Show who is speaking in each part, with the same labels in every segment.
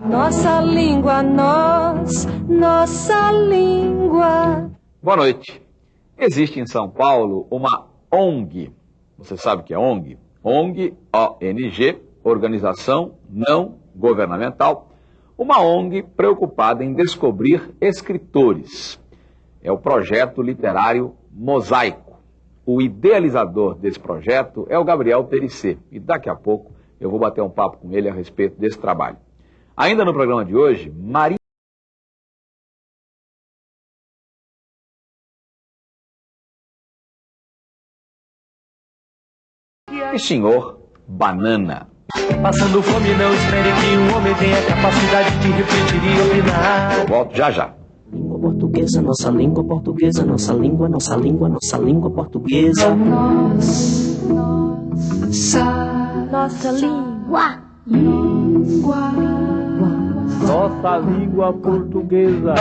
Speaker 1: Nossa língua, nós, nossa língua.
Speaker 2: Boa noite. Existe em São Paulo uma ONG. Você sabe o que é ONG? ONG, O-N-G, Organização Não Governamental. Uma ONG preocupada em descobrir escritores. É o projeto literário Mosaico. O idealizador desse projeto é o Gabriel Perissé. E daqui a pouco eu vou bater um papo com ele a respeito desse trabalho. Ainda no programa de hoje, Maria. E senhor Banana.
Speaker 3: Passando fome, não espere que um homem tenha capacidade de refletir e opinar.
Speaker 2: Eu volto já já.
Speaker 4: Língua portuguesa, nossa língua portuguesa, nossa língua, nossa língua, nossa língua portuguesa.
Speaker 1: Nós, nossa, nossa língua. Língua.
Speaker 3: Nossa língua portuguesa.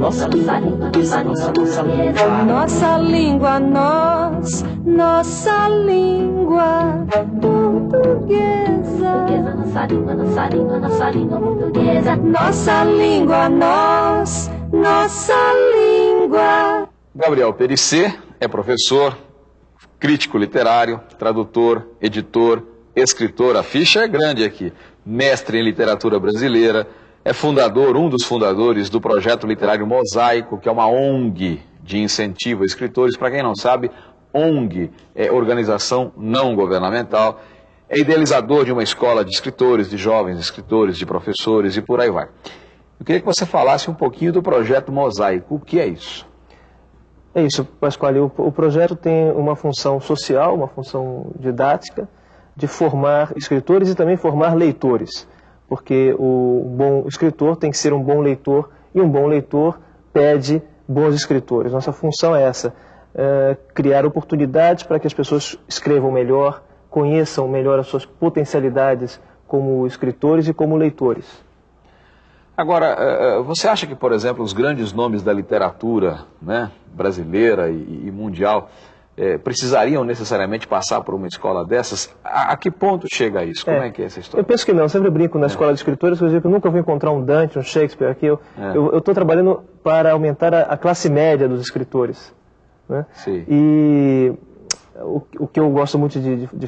Speaker 4: Nossa língua portuguesa, nossa, nossa língua.
Speaker 1: Nossa língua, nós, nossa língua portuguesa.
Speaker 5: Nossa língua, nossa língua, nossa língua portuguesa.
Speaker 1: Nossa língua, nós, nossa língua.
Speaker 2: Gabriel Perissé é professor, crítico literário, tradutor, editor, escritor. A ficha é grande aqui. Mestre em literatura brasileira, é fundador, um dos fundadores do projeto literário Mosaico, que é uma ONG de incentivo a escritores. Para quem não sabe, ONG é organização não governamental. É idealizador de uma escola de escritores, de jovens escritores, de professores e por aí vai. Eu queria que você falasse um pouquinho do projeto Mosaico. O que é isso?
Speaker 6: É isso, Pascoal. O, o projeto tem uma função social, uma função didática, de formar escritores e também formar leitores. Porque o bom escritor tem que ser um bom leitor e um bom leitor pede bons escritores. Nossa função é essa, é criar oportunidades para que as pessoas escrevam melhor, conheçam melhor as suas potencialidades como escritores e como leitores.
Speaker 2: Agora, eh, você acha que, por exemplo, os grandes nomes da literatura né, brasileira e mundial eh, precisariam necessariamente passar por uma escola dessas? A, a que ponto chega isso? Como é, que é essa história?
Speaker 6: Eu penso que não. Eu sempre brinco na escola de escritores, eu digo que eu nunca vou encontrar um Dante, um Shakespeare aqui. Eu estou trabalhando para aumentar a, a classe média dos escritores. Né?
Speaker 2: Sim.
Speaker 6: E o, o que eu gosto muito de, de, de,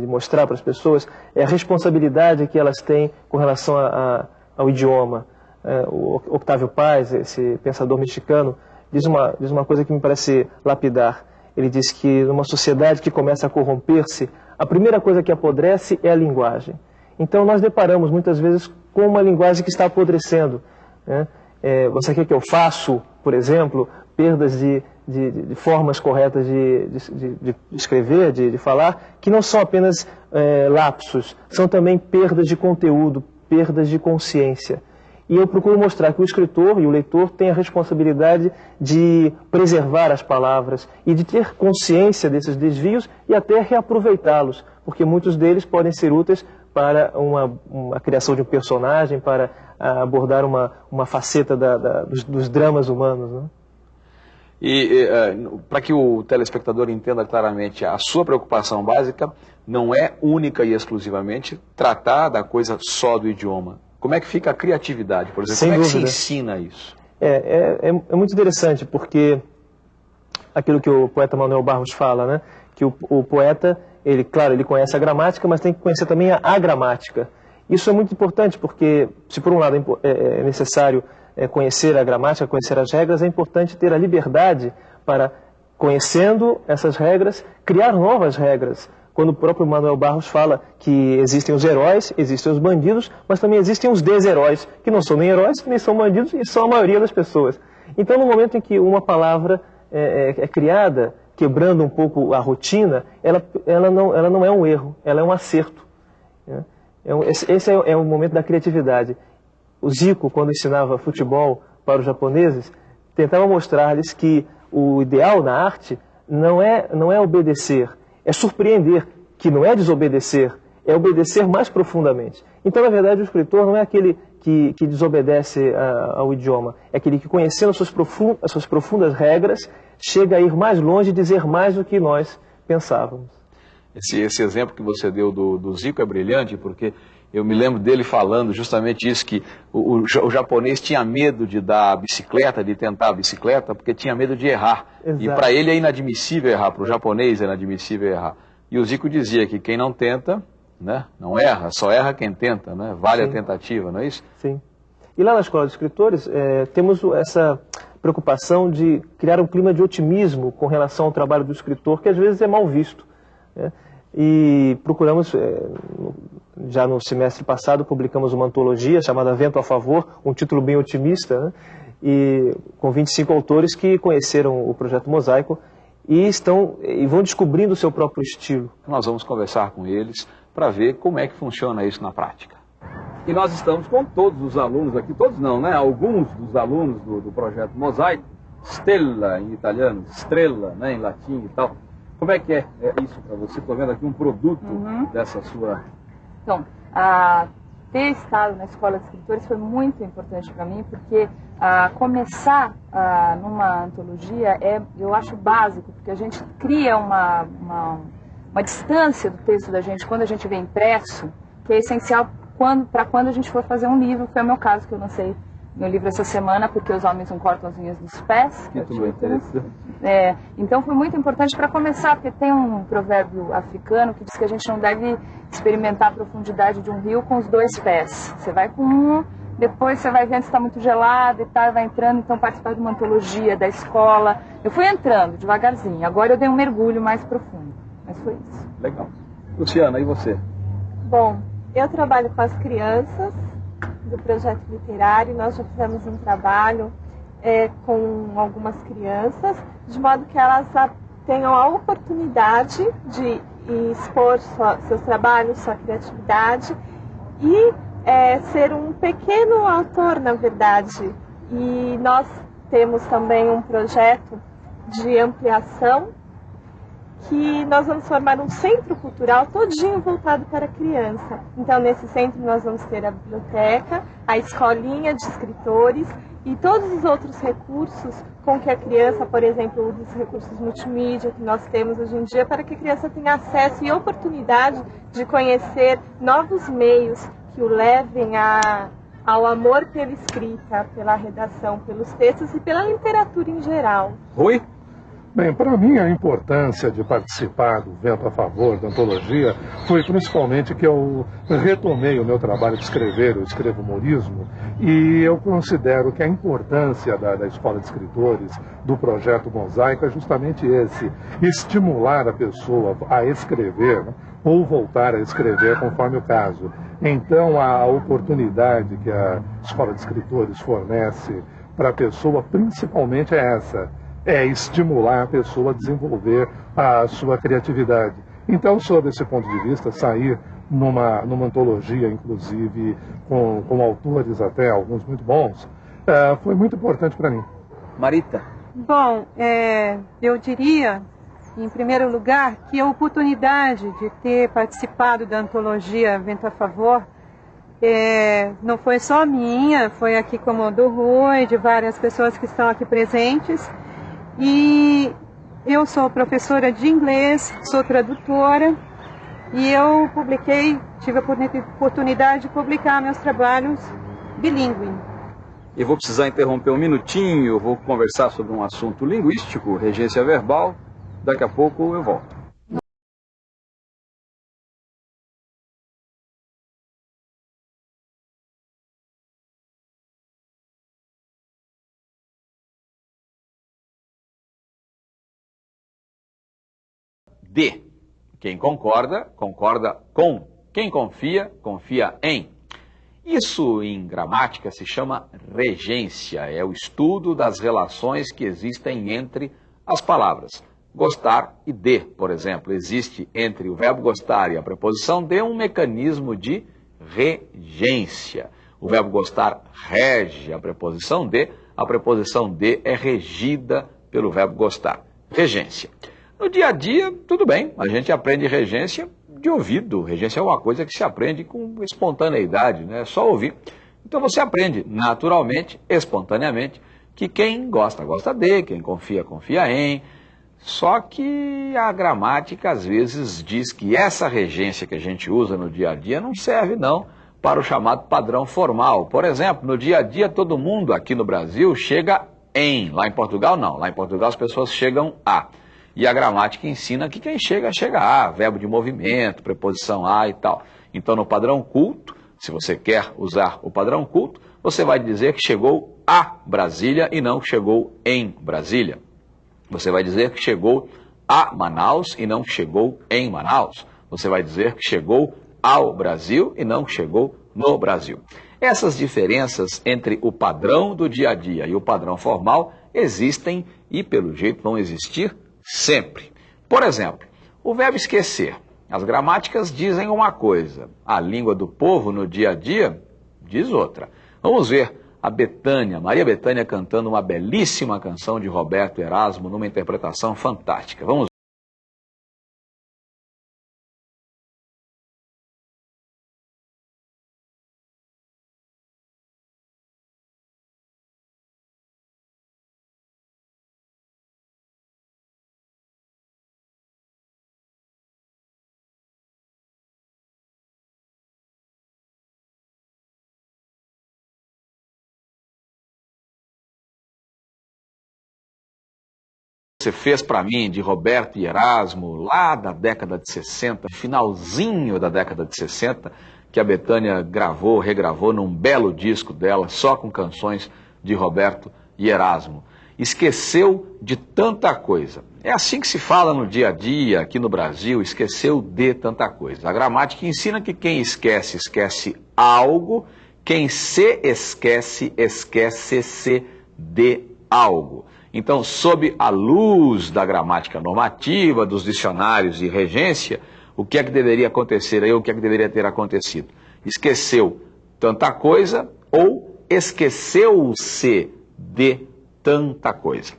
Speaker 6: de- mostrar para as pessoas é a responsabilidade que elas têm com relação a- ao idioma. É, o Octávio Paz, esse pensador mexicano, diz uma, diz uma coisa que me parece lapidar. Ele diz que numa sociedade que começa a corromper-se, a primeira coisa que apodrece é a linguagem. Então nós deparamos muitas vezes com uma linguagem que está apodrecendo. né? É, você quer que eu faço, por exemplo, perdas de, de, de- formas corretas de, de- escrever, de, de falar, que não são apenas é, lapsos, são também perdas de conteúdo, perdas de consciência. E eu procuro mostrar que o escritor e o leitor têm a responsabilidade de preservar as palavras e de ter consciência desses desvios e até reaproveitá-los, porque muitos deles podem ser úteis para uma, uma criação de um personagem, para ah, abordar uma, uma faceta da- da- dos, dos dramas humanos. Né?
Speaker 2: E para que o telespectador entenda claramente, a sua preocupação básica não é única e exclusivamente tratar da coisa só do idioma. Como é que fica a criatividade, por exemplo?
Speaker 6: Sem
Speaker 2: Como é
Speaker 6: dúvida.
Speaker 2: que se ensina isso?
Speaker 6: É, é, é, é muito interessante porque aquilo que o poeta Manuel Barros fala, né? Que o, o poeta, ele, claro, ele conhece a gramática, mas tem que conhecer também a agramática. Isso é muito importante porque, se por um lado é é, é necessário é, conhecer a gramática, conhecer as regras, é importante ter a liberdade para, conhecendo essas regras, criar novas regras. Quando o próprio Manuel Barros fala que existem os heróis, existem os bandidos, mas também existem os desheróis, que não são nem heróis, nem são bandidos, e são a maioria das pessoas. Então, no momento em que uma palavra é, é- é criada, quebrando um pouco a rotina, ela, ela, não, ela não é um erro, ela é um acerto. né? É um- esse é, é o momento da criatividade. O Zico, quando ensinava futebol para os japoneses, tentava mostrar-lhes que o ideal na arte não é, não é obedecer, é surpreender, que não é desobedecer, é obedecer mais profundamente. Então, na verdade, o escritor não é aquele que, que desobedece ah, ao idioma, é aquele que, conhecendo as suas, as suas profundas regras, chega a ir mais longe e dizer mais do que nós pensávamos.
Speaker 2: Esse, esse exemplo que você deu do, do Zico é brilhante, porque eu me lembro dele falando justamente isso, que o, o, o, japonês tinha medo de dar a bicicleta, de tentar a bicicleta, porque tinha medo de errar.
Speaker 6: Exato.
Speaker 2: E para ele é inadmissível errar, para o japonês é inadmissível errar. E o Zico dizia que quem não tenta, né, não erra, só erra quem tenta, né? vale Sim. a tentativa, não é isso?
Speaker 6: Sim. E lá na Escola de Escritores, é, temos essa preocupação de criar um clima de otimismo com relação ao trabalho do escritor, que às vezes é mal visto. Né? E procuramos, é, já no semestre passado, publicamos uma antologia chamada Vento a Favor, um título bem otimista, né? e com 25 autores que conheceram o projeto Mosaico e estão e vão descobrindo o seu próprio estilo.
Speaker 2: Nós vamos conversar com eles para ver como é que funciona isso na prática. E nós estamos com todos os alunos aqui, todos não, né? Alguns dos alunos do, do projeto Mosaico, Stella em italiano, Estrela né, em latim e tal. Como é que é, é isso para você? Estou vendo aqui um produto uhum. dessa sua.
Speaker 7: Então, a, ter estado na escola de escritores foi muito importante para mim, porque a, começar a, numa antologia é, eu acho, básico, porque a gente cria uma, uma, uma distância do texto da gente quando a gente vê impresso, que é essencial para quando a gente for fazer um livro, que foi o meu caso, que eu lancei meu livro essa semana, porque os homens não cortam as unhas dos pés.
Speaker 2: Que tudo interessante.
Speaker 7: É, então foi muito importante para começar, porque tem um provérbio africano que diz que a gente não deve experimentar a profundidade de um rio com os dois pés. Você vai com um, depois você vai vendo se está muito gelado e tal, vai entrando, então participar de uma antologia da escola. Eu fui entrando devagarzinho, agora eu dei um mergulho mais profundo. Mas foi isso.
Speaker 2: Legal. Luciana, e você?
Speaker 8: Bom, eu trabalho com as crianças do projeto literário, nós já fizemos um trabalho é, com algumas crianças, de modo que elas tenham a oportunidade de expor sua, seus trabalhos, sua criatividade e é, ser um pequeno autor, na verdade. E nós temos também um projeto de ampliação que nós vamos formar um centro cultural todinho voltado para a criança. Então, nesse centro nós vamos ter a biblioteca, a escolinha de escritores e todos os outros recursos com que a criança, por exemplo, os recursos multimídia que nós temos hoje em dia, para que a criança tenha acesso e oportunidade de conhecer novos meios que o levem a, ao amor pela escrita, pela redação, pelos textos e pela literatura em geral.
Speaker 2: Oi?
Speaker 9: Bem, para mim a importância de participar do Vento a Favor da antologia foi principalmente que eu retomei o meu trabalho de escrever, eu escrevo humorismo, e eu considero que a importância da, da Escola de Escritores, do projeto Mosaico, é justamente esse, estimular a pessoa a escrever, né, ou voltar a escrever conforme o caso. Então a oportunidade que a Escola de Escritores fornece para a pessoa principalmente é essa, é estimular a pessoa a desenvolver a sua criatividade. Então, sob esse ponto de vista, sair numa, numa antologia, inclusive com, com autores até, alguns muito bons, é, foi muito importante para mim.
Speaker 2: Marita?
Speaker 10: Bom, é, eu diria, em primeiro lugar, que a oportunidade de ter participado da antologia Vento a Favor é, não foi só minha, foi aqui como do Rui, de várias pessoas que estão aqui presentes. E eu sou professora de inglês, sou tradutora e eu publiquei, tive a oportunidade de publicar meus trabalhos bilíngue.
Speaker 2: Eu vou precisar interromper um minutinho, vou conversar sobre um assunto linguístico, regência verbal. Daqui a pouco eu volto. De. Quem concorda, concorda com. Quem confia, confia em. Isso em gramática se chama regência, é o estudo das relações que existem entre as palavras. Gostar e de, por exemplo, existe entre o verbo gostar e a preposição de um mecanismo de regência. O verbo gostar rege a preposição de, a preposição de é regida pelo verbo gostar. Regência. No dia a dia, tudo bem, a gente aprende regência de ouvido. Regência é uma coisa que se aprende com espontaneidade, né? é só ouvir. Então você aprende naturalmente, espontaneamente, que quem gosta, gosta de, quem confia, confia em. Só que a gramática às vezes diz que essa regência que a gente usa no dia a dia não serve não para o chamado padrão formal. Por exemplo, no dia a dia todo mundo aqui no Brasil chega em, lá em Portugal não, lá em Portugal as pessoas chegam a. E a gramática ensina que quem chega, chega a, verbo de movimento, preposição a e tal. Então no padrão culto, se você quer usar o padrão culto, você vai dizer que chegou a Brasília e não que chegou em Brasília. Você vai dizer que chegou a Manaus e não que chegou em Manaus. Você vai dizer que chegou ao Brasil e não que chegou no Brasil. Essas diferenças entre o padrão do dia a dia e o padrão formal existem e, pelo jeito, vão existir sempre. Por exemplo, o verbo esquecer. As gramáticas dizem uma coisa, a língua do povo no dia a dia diz outra. Vamos ver a Betânia, Maria Betânia cantando uma belíssima canção de Roberto Erasmo numa interpretação fantástica. Vamos você fez para mim de Roberto e Erasmo, lá da década de 60, finalzinho da década de 60, que a Betânia gravou, regravou num belo disco dela, só com canções de Roberto e Erasmo. Esqueceu de tanta coisa. É assim que se fala no dia a dia aqui no Brasil, esqueceu de tanta coisa. A gramática ensina que quem esquece, esquece algo, quem se esquece, esquece-se de algo. Então, sob a luz da gramática normativa, dos dicionários e regência, o que é que deveria acontecer aí, o que é que deveria ter acontecido? Esqueceu tanta coisa ou esqueceu-se de tanta coisa.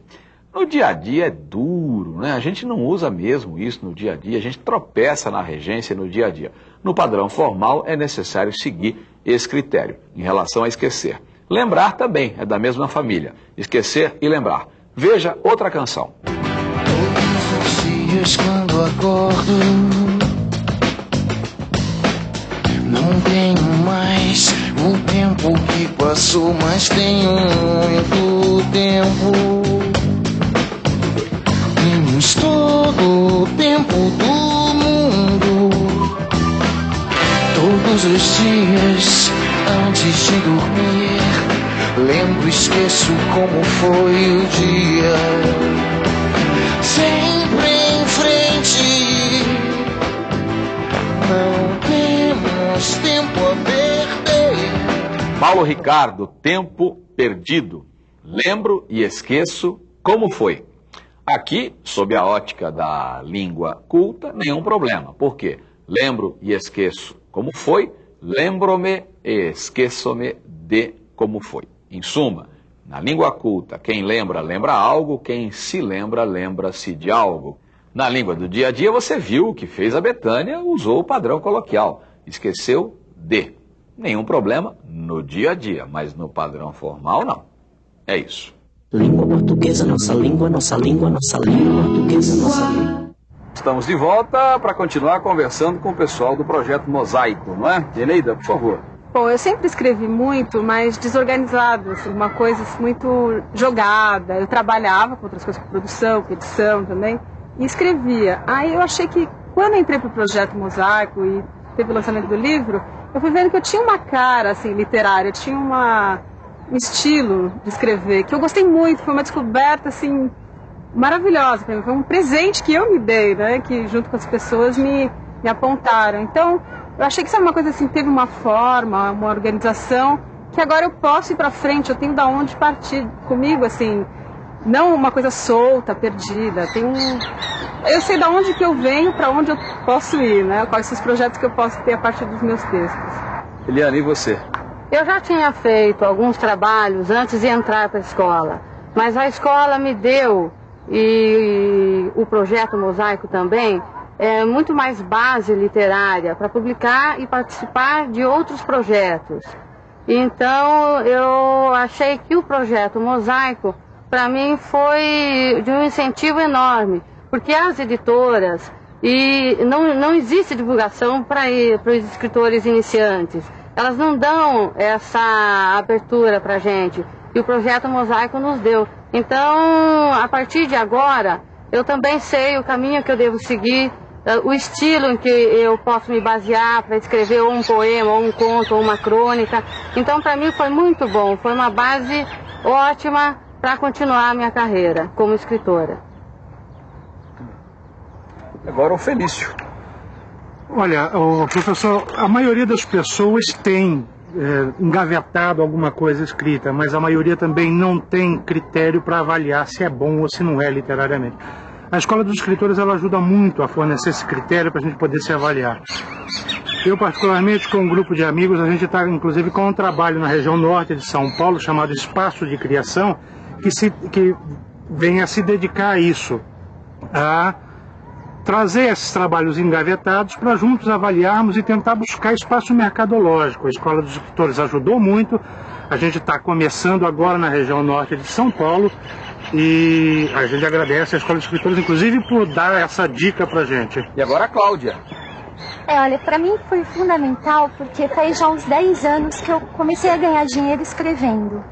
Speaker 2: No dia a dia é duro, né? A gente não usa mesmo isso no dia a dia, a gente tropeça na regência no dia a dia. No padrão formal é necessário seguir esse critério em relação a esquecer. Lembrar também é da mesma família. Esquecer e lembrar. Veja outra canção.
Speaker 11: Todos os dias quando acordo, não tenho mais o tempo que passou, mas tenho muito tempo. Temos todo o tempo do mundo. Todos os dias antes de dormir. Lembro, esqueço como foi o dia. Sempre em frente, não temos tempo a perder.
Speaker 2: Paulo Ricardo, Tempo Perdido. Lembro e esqueço como foi. Aqui, sob a ótica da língua culta, nenhum problema. Por quê? Lembro e esqueço como foi, lembro-me e esqueço-me de como foi. Em suma, na língua culta, quem lembra, lembra algo, quem se lembra, lembra-se de algo. Na língua do dia a dia, você viu o que fez a Betânia, usou o padrão coloquial. Esqueceu de. Nenhum problema no dia a dia, mas no padrão formal, não. É isso.
Speaker 4: Língua portuguesa, nossa língua, nossa língua, nossa língua portuguesa, nossa língua.
Speaker 2: Estamos de volta para continuar conversando com o pessoal do projeto Mosaico, não é? Eneida, por favor.
Speaker 10: Bom, eu sempre escrevi muito, mas desorganizado, assim, uma coisa muito jogada. Eu trabalhava com outras coisas, com produção, com edição também, e escrevia. Aí eu achei que, quando entrei para o projeto Mosaico e teve o lançamento do livro, eu fui vendo que eu tinha uma cara, assim, literária, eu tinha uma, um estilo de escrever, que eu gostei muito, foi uma descoberta, assim, maravilhosa para mim. Foi um presente que eu me dei, né, que junto com as pessoas me, me apontaram. Então, eu achei que isso era uma coisa assim, teve uma forma, uma organização, que agora eu posso ir para frente, eu tenho da onde partir comigo, assim, não uma coisa solta, perdida. Tem um, eu sei da onde que eu venho, para onde eu posso ir, né? Quais são os projetos que eu posso ter a partir dos meus textos.
Speaker 2: Eliane, e você?
Speaker 12: Eu já tinha feito alguns trabalhos antes de entrar para a escola, mas a escola me deu e, e o projeto Mosaico também é, muito mais base literária para publicar e participar de outros projetos. Então eu achei que o projeto Mosaico para mim foi de um incentivo enorme, porque as editoras e não, não existe divulgação para os escritores iniciantes. Elas não dão essa abertura para a gente. E o projeto Mosaico nos deu. Então, a partir de agora, eu também sei o caminho que eu devo seguir, o estilo em que eu posso me basear para escrever ou um poema, ou um conto, ou uma crônica. Então, para mim foi muito bom, foi uma base ótima para continuar a minha carreira como escritora.
Speaker 2: Agora o Felício.
Speaker 13: Olha, o professor, a maioria das pessoas tem é, engavetado alguma coisa escrita, mas a maioria também não tem critério para avaliar se é bom ou se não é literariamente. A Escola dos Escritores ela ajuda muito a fornecer esse critério para a gente poder se avaliar. Eu, particularmente, com um grupo de amigos, a gente está, inclusive, com um trabalho na região norte de São Paulo chamado Espaço de Criação, que, se, que vem a se dedicar a isso, a trazer esses trabalhos engavetados para juntos avaliarmos e tentar buscar espaço mercadológico. A Escola dos Escritores ajudou muito. A gente está começando agora na região norte de São Paulo e a gente agradece a Escola dos Escritores, inclusive, por dar essa dica para gente.
Speaker 2: E agora a Cláudia.
Speaker 14: É, olha, para mim foi fundamental porque faz já uns 10 anos que eu comecei a ganhar dinheiro escrevendo.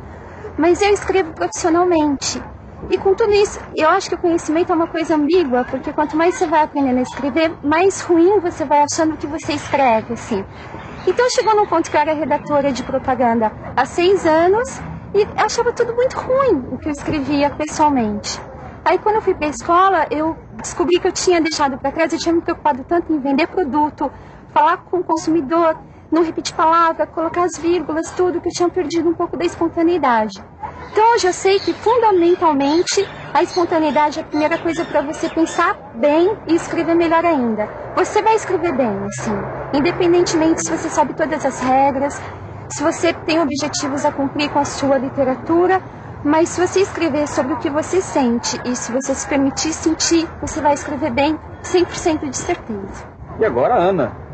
Speaker 14: Mas eu escrevo profissionalmente. E com tudo isso, eu acho que o conhecimento é uma coisa ambígua, porque quanto mais você vai aprendendo a escrever, mais ruim você vai achando que você escreve, assim. Então chegou num ponto que eu era redatora de propaganda há seis anos e achava tudo muito ruim o que eu escrevia pessoalmente. Aí quando eu fui para a escola, eu descobri que eu tinha deixado para trás, eu tinha me preocupado tanto em vender produto, falar com o consumidor, não repetir palavra, colocar as vírgulas, tudo, que eu tinha perdido um pouco da espontaneidade. Então eu sei que fundamentalmente a espontaneidade é a primeira coisa para você pensar bem e escrever melhor ainda. Você vai escrever bem, assim, independentemente se você sabe todas as regras, se você tem objetivos a cumprir com a sua literatura, mas se você escrever sobre o que você sente e se você se permitir sentir, você vai escrever bem, 100% de certeza.
Speaker 2: E agora, Ana.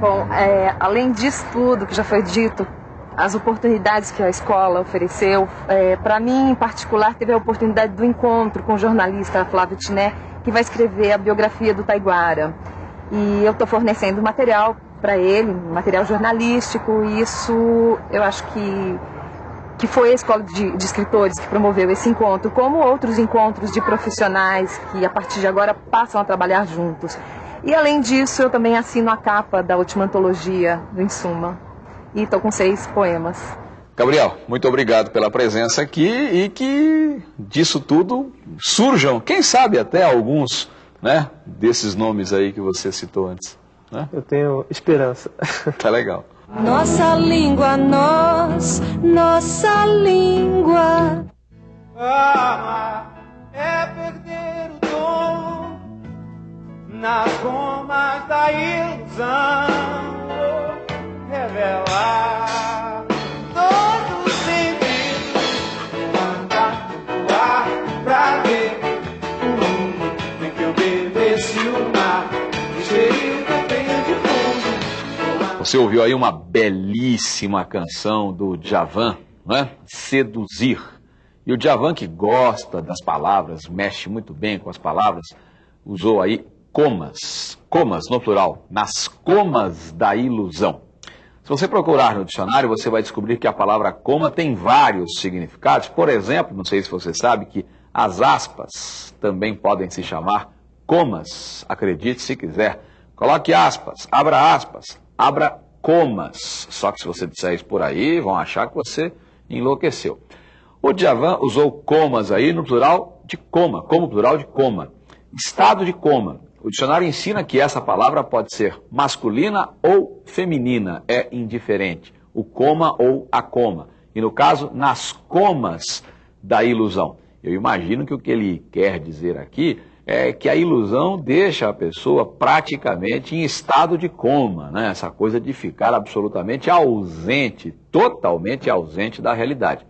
Speaker 15: Bom, é, além disso tudo que já foi dito, as oportunidades que a escola ofereceu, é, para mim em particular, teve a oportunidade do encontro com o jornalista Flávio Tiné, que vai escrever a biografia do Taiguara. E eu estou fornecendo material para ele, material jornalístico, e isso eu acho que que foi a escola de, de, escritores que promoveu esse encontro, como outros encontros de profissionais que a partir de agora passam a trabalhar juntos. E além disso, eu também assino a capa da última antologia do Insuma. E estou com seis poemas.
Speaker 2: Gabriel, muito obrigado pela presença aqui e que disso tudo surjam, quem sabe até alguns né, desses nomes aí que você citou antes. Né?
Speaker 6: Eu tenho esperança.
Speaker 2: Tá legal.
Speaker 1: Nossa língua, nós, nossa língua.
Speaker 3: Amar é perder nas gomas da ilusão. Revelar pra ver o mundo em que eu o mar. De fundo.
Speaker 2: Você ouviu aí uma belíssima canção do Djavan, não é? Seduzir. E o Djavan que gosta das palavras, mexe muito bem com as palavras, usou aí comas, comas no plural, nas comas da ilusão. Se você procurar no dicionário, você vai descobrir que a palavra coma tem vários significados. Por exemplo, não sei se você sabe que as aspas também podem se chamar comas. Acredite se quiser. Coloque aspas, abra aspas, abra comas. Só que se você disser isso por aí, vão achar que você enlouqueceu. O Djavan usou comas aí no plural de coma, como plural de coma. Estado de coma. O dicionário ensina que essa palavra pode ser masculina ou feminina, é indiferente. O coma ou a coma. E no caso, nas comas da ilusão. Eu imagino que o que ele quer dizer aqui é que a ilusão deixa a pessoa praticamente em estado de coma, né? essa coisa de ficar absolutamente ausente, totalmente ausente da realidade.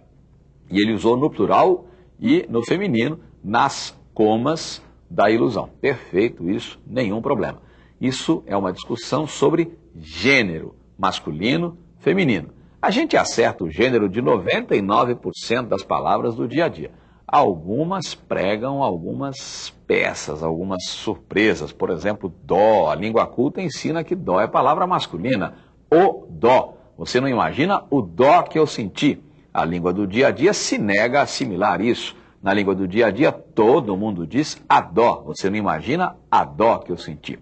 Speaker 2: E ele usou no plural e no feminino, nas comas da ilusão. Perfeito, isso, nenhum problema. Isso é uma discussão sobre gênero, masculino, feminino. A gente acerta o gênero de 99% das palavras do dia a dia. algumas pregam algumas peças, algumas surpresas. Por exemplo, dó. A língua culta ensina que dó é palavra masculina. O dó. Você não imagina o dó que eu senti. A língua do dia a dia se nega a assimilar isso. Na língua do dia a dia, todo mundo diz a dó. Você não imagina a dó que eu senti.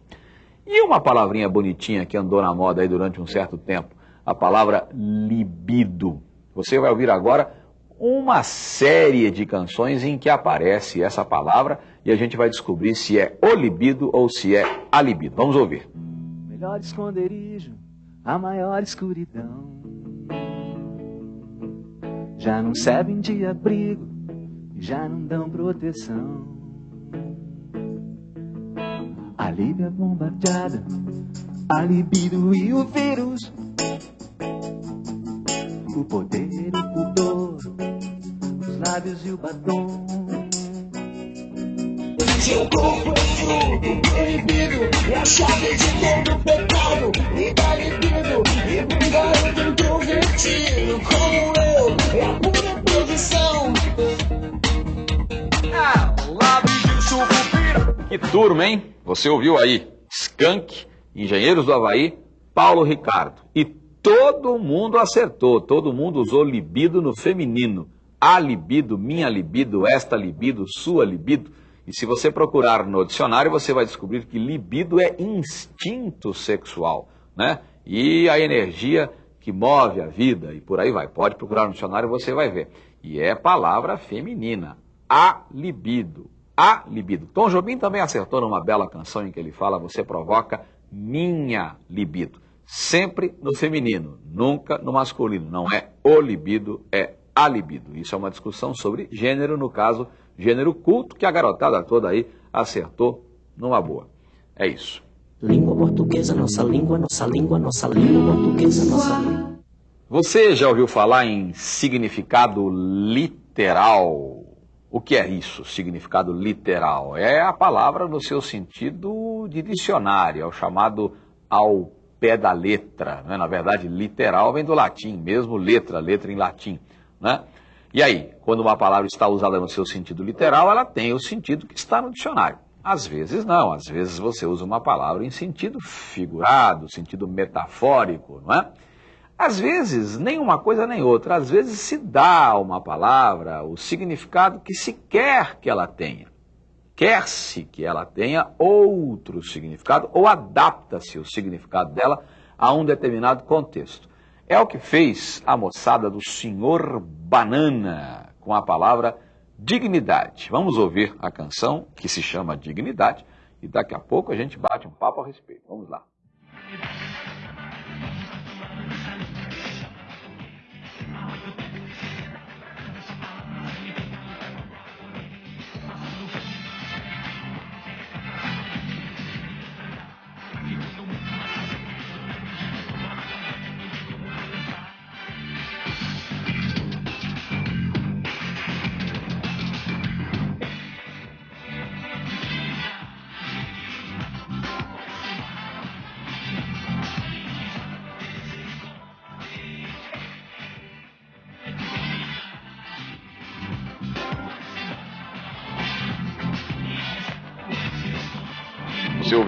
Speaker 2: E uma palavrinha bonitinha que andou na moda aí durante um certo tempo, a palavra libido. Você vai ouvir agora uma série de canções em que aparece essa palavra e a gente vai descobrir se é o libido ou se é a libido. Vamos ouvir.
Speaker 16: Melhor esconderijo, a maior escuridão. Já não servem de abrigo, já não dão proteção. A Líbia bombardeada, a libido e o vírus. O poder, o pudor, os lábios e o batom.
Speaker 17: Seu corpo é fruto proibido É a chave de todo pecado
Speaker 2: Que turma, hein? Você ouviu aí Skank, Engenheiros do Havaí, Paulo Ricardo E todo mundo acertou Todo mundo usou libido no feminino A libido, minha libido, esta libido, sua libido e se você procurar no dicionário, você vai descobrir que libido é instinto sexual, né? E a energia que move a vida e por aí vai. Pode procurar no dicionário, você vai ver. E é palavra feminina, a libido, a libido. Tom Jobim também acertou numa bela canção em que ele fala: você provoca minha libido. Sempre no feminino, nunca no masculino. Não é o libido, é a libido. Isso é uma discussão sobre gênero, no caso gênero culto que a garotada toda aí acertou numa boa. É isso.
Speaker 4: Língua portuguesa, nossa língua, nossa língua, nossa língua portuguesa, nossa língua.
Speaker 2: Você já ouviu falar em significado literal? O que é isso, significado literal? É a palavra no seu sentido de dicionário, é o chamado ao pé da letra. Né? Na verdade, literal vem do latim, mesmo letra, letra em latim. Né? E aí, quando uma palavra está usada no seu sentido literal, ela tem o sentido que está no dicionário. Às vezes não, às vezes você usa uma palavra em sentido figurado, sentido metafórico, não é? Às vezes, nem uma coisa nem outra, às vezes se dá a uma palavra o significado que se quer que ela tenha. Quer-se que ela tenha outro significado ou adapta-se o significado dela a um determinado contexto. É o que fez a moçada do Senhor Banana com a palavra dignidade. Vamos ouvir a canção que se chama Dignidade e daqui a pouco a gente bate um papo a respeito. Vamos lá.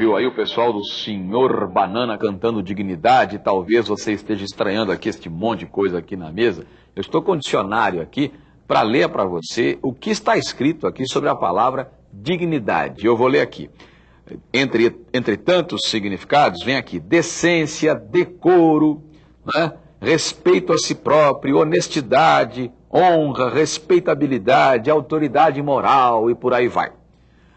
Speaker 2: Ouviu aí o pessoal do Senhor Banana cantando dignidade, talvez você esteja estranhando aqui este monte de coisa aqui na mesa. Eu estou com dicionário aqui para ler para você o que está escrito aqui sobre a palavra dignidade. Eu vou ler aqui. Entre, entre tantos significados, vem aqui decência, decoro, né? respeito a si próprio, honestidade, honra, respeitabilidade, autoridade moral e por aí vai.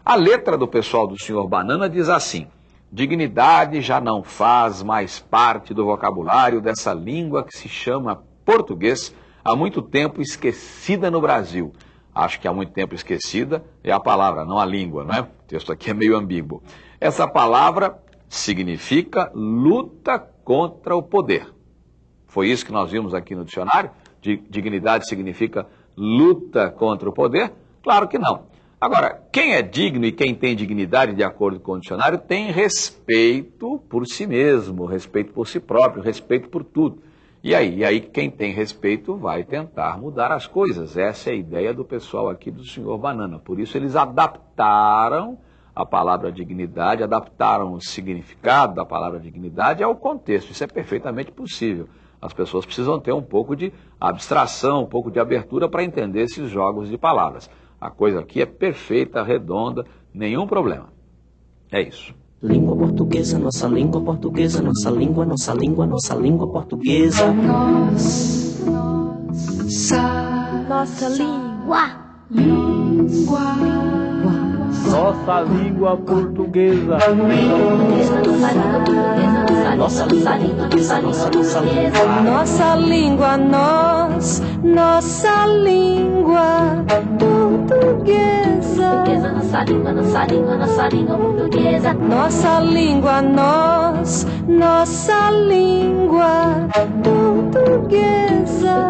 Speaker 2: A letra do pessoal do Senhor Banana diz assim: dignidade já não faz mais parte do vocabulário dessa língua que se chama português, há muito tempo esquecida no Brasil. Acho que há muito tempo esquecida é a palavra, não a língua, não é? O texto aqui é meio ambíguo. Essa palavra significa luta contra o poder. Foi isso que nós vimos aqui no dicionário? Dignidade significa luta contra o poder? Claro que não. Agora, quem é digno e quem tem dignidade, de acordo com o dicionário, tem respeito por si mesmo, respeito por si próprio, respeito por tudo. E aí, e aí quem tem respeito vai tentar mudar as coisas. Essa é a ideia do pessoal aqui do senhor Banana. Por isso eles adaptaram a palavra dignidade, adaptaram o significado da palavra dignidade ao contexto. Isso é perfeitamente possível. As pessoas precisam ter um pouco de abstração, um pouco de abertura para entender esses jogos de palavras. A coisa aqui é perfeita, redonda, nenhum problema. É isso.
Speaker 4: Língua portuguesa, nossa língua portuguesa, nossa língua, nossa língua, nossa língua portuguesa.
Speaker 1: Nossa, nossa língua. Língua.
Speaker 3: Nossa língua portuguesa.
Speaker 4: Nossa língua portuguesa, nossa, nossa língua.
Speaker 1: Nossa língua, nós, nossa língua portuguesa.
Speaker 5: Nossa língua, nossa língua, nossa língua portuguesa.
Speaker 1: Nossa língua, nós, nossa língua portuguesa.